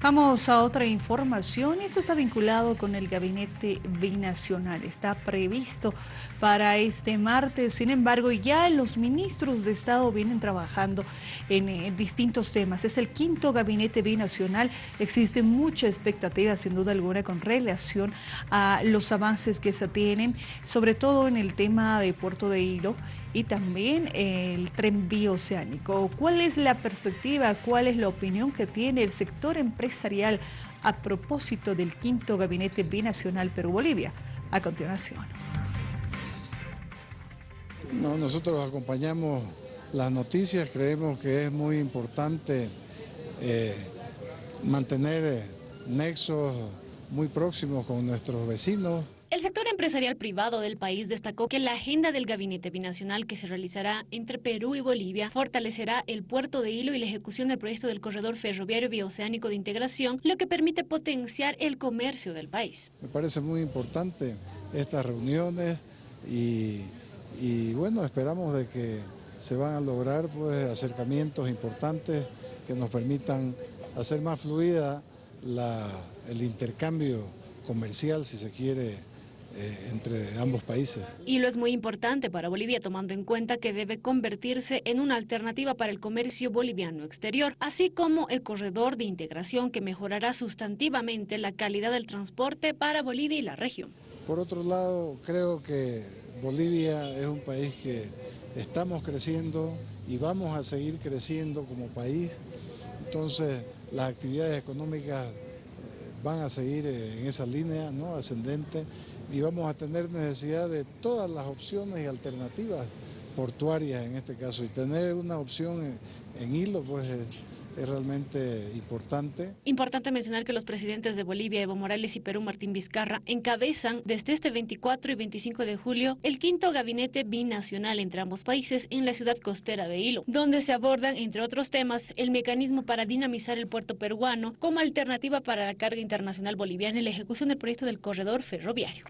Vamos a otra información. Esto está vinculado con el gabinete binacional. Está previsto para este martes. Sin embargo, ya los ministros de Estado vienen trabajando en, en distintos temas. Es el quinto gabinete binacional. Existe mucha expectativa, sin duda alguna, con relación a los avances que se tienen, sobre todo en el tema de Puerto de Hilo y también el tren bioceánico. ¿Cuál es la perspectiva, cuál es la opinión que tiene el sector empresarial a propósito del quinto gabinete binacional Perú-Bolivia? A continuación. No, nosotros acompañamos las noticias, creemos que es muy importante eh, mantener eh, nexos muy próximos con nuestros vecinos, el sector empresarial privado del país destacó que la agenda del gabinete binacional que se realizará entre Perú y Bolivia fortalecerá el puerto de Hilo y la ejecución del proyecto del corredor ferroviario bioceánico de integración, lo que permite potenciar el comercio del país. Me parece muy importante estas reuniones y, bueno, esperamos de que se van a lograr pues, acercamientos importantes que nos permitan hacer más fluida el intercambio comercial, si se quiere, eh, entre ambos países. Y lo es muy importante para Bolivia tomando en cuenta que debe convertirse en una alternativa para el comercio boliviano exterior, así como el corredor de integración que mejorará sustantivamente la calidad del transporte para Bolivia y la región. Por otro lado, creo que Bolivia es un país que estamos creciendo y vamos a seguir creciendo como país, entonces las actividades económicas van a seguir en esa línea ¿no? ascendente y vamos a tener necesidad de todas las opciones y alternativas portuarias en este caso y tener una opción en, hilo pues es, realmente importante. Importante mencionar que los presidentes de Bolivia, Evo Morales y Perú, Martín Vizcarra, encabezan desde este 24 y 25 de julio el quinto gabinete binacional entre ambos países en la ciudad costera de Hilo, donde se abordan, entre otros temas, el mecanismo para dinamizar el puerto peruano como alternativa para la carga internacional boliviana y la ejecución del proyecto del corredor ferroviario.